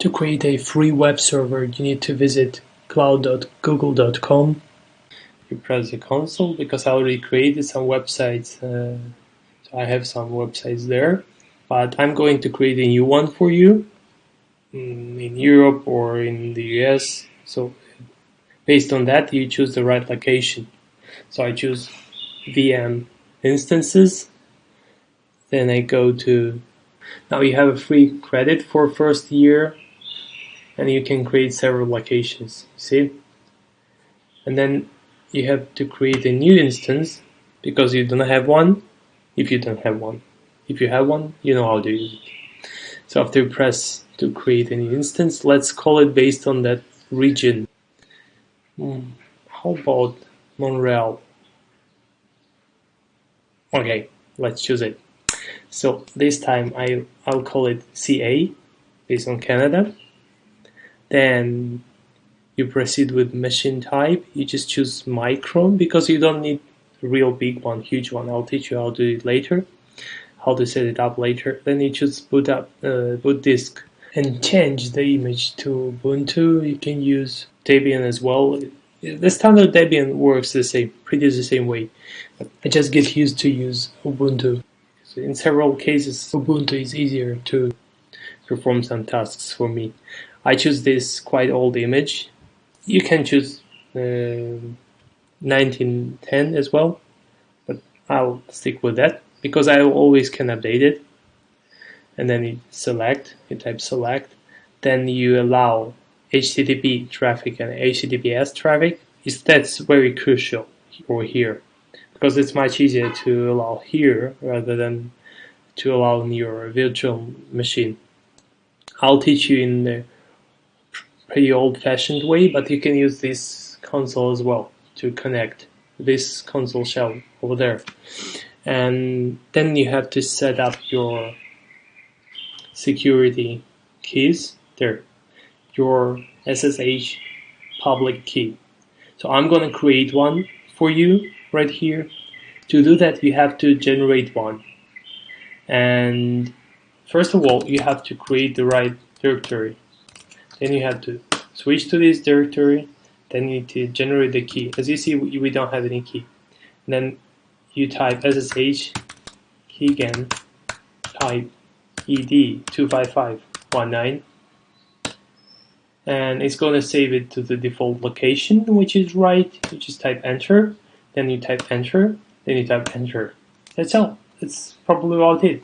To create a free web server, you need to visit cloud.google.com. You press the console because I already created some websites, uh, so I have some websites there. But I'm going to create a new one for you mm, in Europe or in the US. So based on that, you choose the right location. So I choose VM instances. Then I go to now you have a free credit for first year and you can create several locations see? And then you have to create a new instance because you don't have one if you don't have one. If you have one you know how to use it. So after you press to create a new instance let's call it based on that region. Hmm, how about Montreal okay let's choose it. So this time I, I'll call it CA based on Canada. Then you proceed with machine type. You just choose micron because you don't need real big one, huge one. I'll teach you how to do it later, how to set it up later. Then you choose boot up, uh, boot disk and change the image to Ubuntu. You can use Debian as well. The standard Debian works the same, pretty the same way. I just get used to use Ubuntu. So in several cases, Ubuntu is easier to perform some tasks for me. I choose this quite old image. You can choose uh, 1910 as well, but I'll stick with that because I always can update it. And then you select, you type select, then you allow HTTP traffic and HTTPS traffic. Is that's very crucial over here because it's much easier to allow here rather than to allow in your virtual machine. I'll teach you in the pretty old-fashioned way, but you can use this console as well to connect this console shell over there. And then you have to set up your security keys there, your SSH public key. So I'm going to create one for you right here. To do that, you have to generate one. And first of all, you have to create the right directory. Then you have to switch to this directory. Then you need to generate the key. As you see, we don't have any key. And then you type SSH key again, type ed 25519 and it's going to save it to the default location which is right you just type enter then you type enter, then you type enter. That's all. That's probably about it.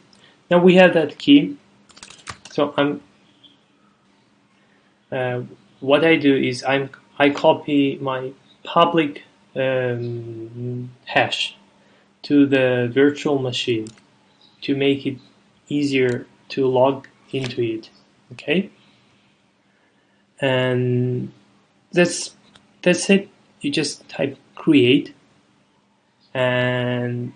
Now we have that key. So I'm. Uh, what I do is I'm I copy my public um, hash to the virtual machine to make it easier to log into it. Okay, and that's that's it. You just type create. And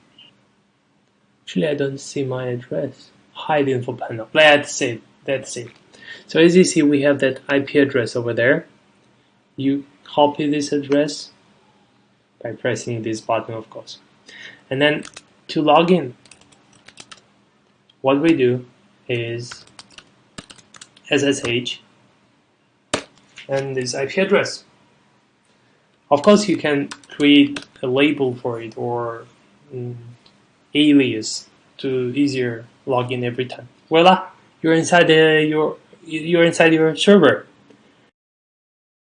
actually I don't see my address. Hide info panel that's it. That's it so as you see we have that IP address over there. You copy this address by pressing this button of course. And then to log in what we do is SSH and this IP address. Of course, you can create a label for it or um, alias to easier log in every time. Voila, you're inside the, your you're inside your server.